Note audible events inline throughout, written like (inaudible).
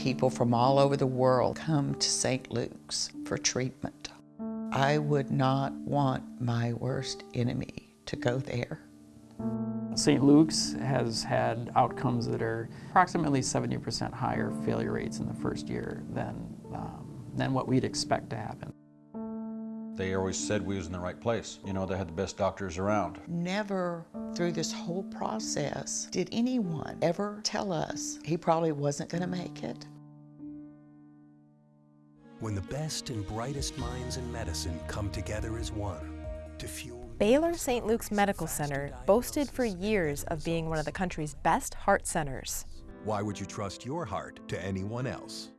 people from all over the world come to St. Luke's for treatment. I would not want my worst enemy to go there. St. Luke's has had outcomes that are approximately 70% higher failure rates in the first year than, um, than what we'd expect to happen. They always said we was in the right place. You know, they had the best doctors around. Never through this whole process did anyone ever tell us he probably wasn't going to make it. When the best and brightest minds in medicine come together as one to fuel Baylor St. Luke's Medical Center boasted for years of being one of the country's best heart centers. Why would you trust your heart to anyone else?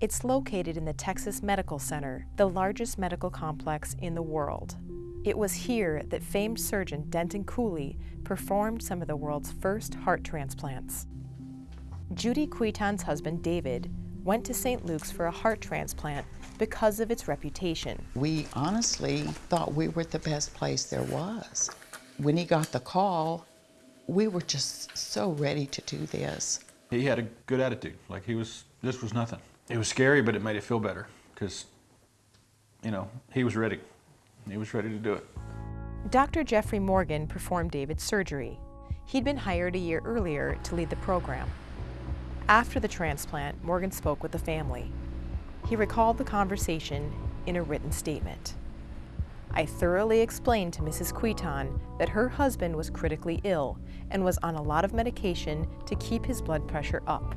It's located in the Texas Medical Center, the largest medical complex in the world. It was here that famed surgeon Denton Cooley performed some of the world's first heart transplants. Judy Cuiton's husband, David, went to St. Luke's for a heart transplant because of its reputation. We honestly thought we were the best place there was. When he got the call, we were just so ready to do this. He had a good attitude. Like he was, this was nothing. It was scary, but it made it feel better because, you know, he was ready. He was ready to do it. Dr. Jeffrey Morgan performed David's surgery. He'd been hired a year earlier to lead the program. After the transplant, Morgan spoke with the family. He recalled the conversation in a written statement. I thoroughly explained to Mrs. Cuiton that her husband was critically ill and was on a lot of medication to keep his blood pressure up.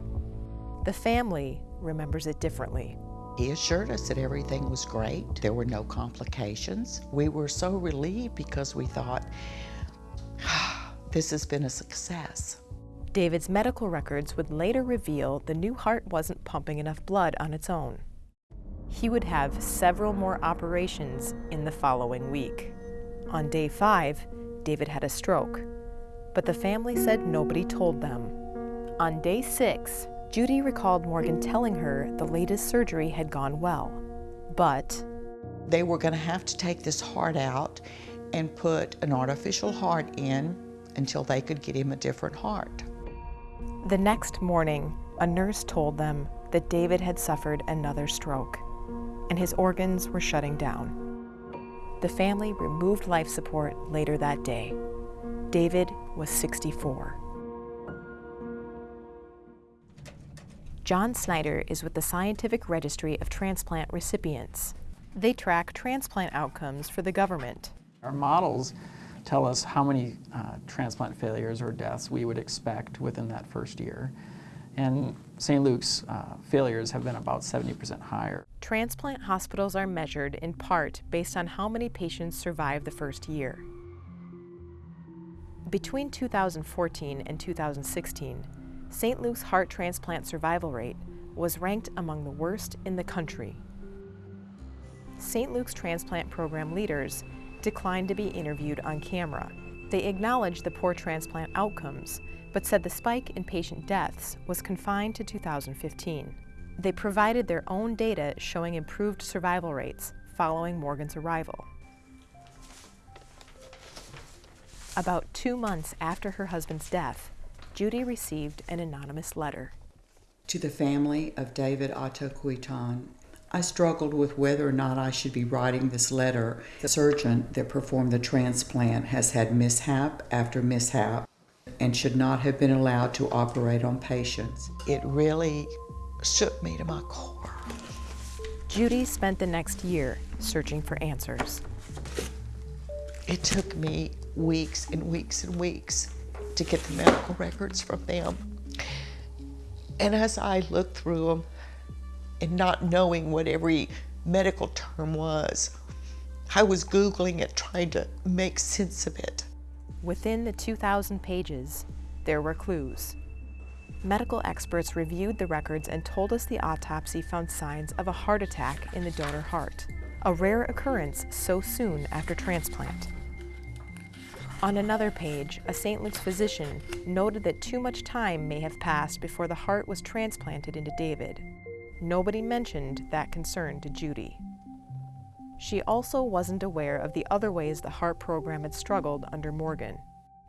The family remembers it differently. He assured us that everything was great. There were no complications. We were so relieved because we thought, (sighs) this has been a success. David's medical records would later reveal the new heart wasn't pumping enough blood on its own. He would have several more operations in the following week. On day five, David had a stroke, but the family said nobody told them. On day six, Judy recalled Morgan telling her the latest surgery had gone well, but they were going to have to take this heart out and put an artificial heart in until they could get him a different heart. The next morning, a nurse told them that David had suffered another stroke and his organs were shutting down. The family removed life support later that day. David was 64. John Snyder is with the Scientific Registry of Transplant Recipients. They track transplant outcomes for the government. Our models tell us how many uh, transplant failures or deaths we would expect within that first year. And St. Luke's uh, failures have been about 70% higher. Transplant hospitals are measured in part based on how many patients survive the first year. Between 2014 and 2016, St. Luke's heart transplant survival rate was ranked among the worst in the country. St. Luke's transplant program leaders declined to be interviewed on camera. They acknowledged the poor transplant outcomes, but said the spike in patient deaths was confined to 2015. They provided their own data showing improved survival rates following Morgan's arrival. About two months after her husband's death, Judy received an anonymous letter. To the family of David Otto Cuiton I struggled with whether or not I should be writing this letter. The surgeon that performed the transplant has had mishap after mishap and should not have been allowed to operate on patients. It really shook me to my core. Judy spent the next year searching for answers. It took me weeks and weeks and weeks to get the medical records from them. And as I looked through them, and not knowing what every medical term was. I was Googling it, trying to make sense of it. Within the 2,000 pages, there were clues. Medical experts reviewed the records and told us the autopsy found signs of a heart attack in the donor heart, a rare occurrence so soon after transplant. On another page, a St. Luke's physician noted that too much time may have passed before the heart was transplanted into David. Nobody mentioned that concern to Judy. She also wasn't aware of the other ways the heart program had struggled under Morgan.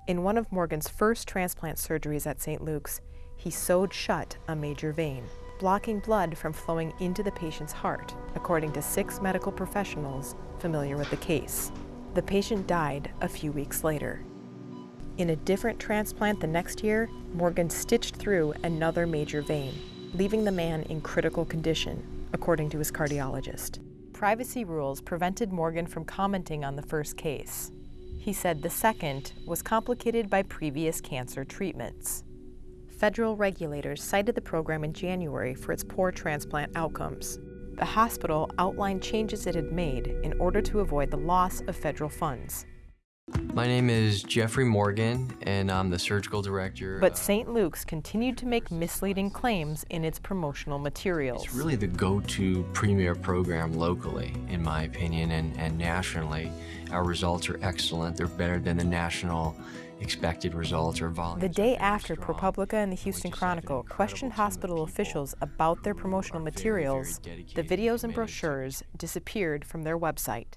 In one of Morgan's first transplant surgeries at St. Luke's, he sewed shut a major vein. blocking blood from flowing into the patient's heart, according to six medical professionals familiar with the case. The patient died a few weeks later. In a different transplant the next year, Morgan stitched through another major vein, leaving the man in critical condition, according to his cardiologist. Privacy rules prevented Morgan from commenting on the first case. He said the second was complicated by previous cancer treatments. Federal regulators cited the program in January for its poor transplant outcomes. The hospital outlined changes it had made in order to avoid the loss of federal funds. My name is Jeffrey Morgan, and I'm the surgical director. But uh, St. Luke's continued to make misleading claims in its promotional materials. It's really the go-to premier program locally, in my opinion, and, and nationally. Our results are excellent. They're better than the national expected results or volumes. The day after strong. ProPublica and the Houston just have an Chronicle questioned hospital officials about their promotional are very, very materials, the videos and committed to brochures disappeared from their website.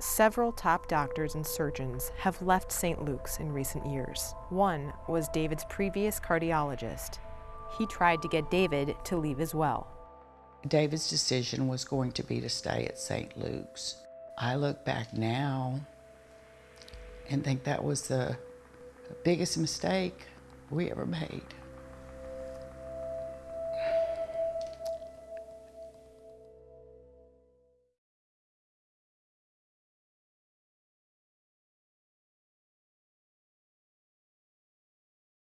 Several top doctors and surgeons have left St. Luke's in recent years. One was David's previous cardiologist. He tried to get David to leave as well. David's decision was going to be to stay at St. Luke's. I look back now and think that was the biggest mistake we ever made.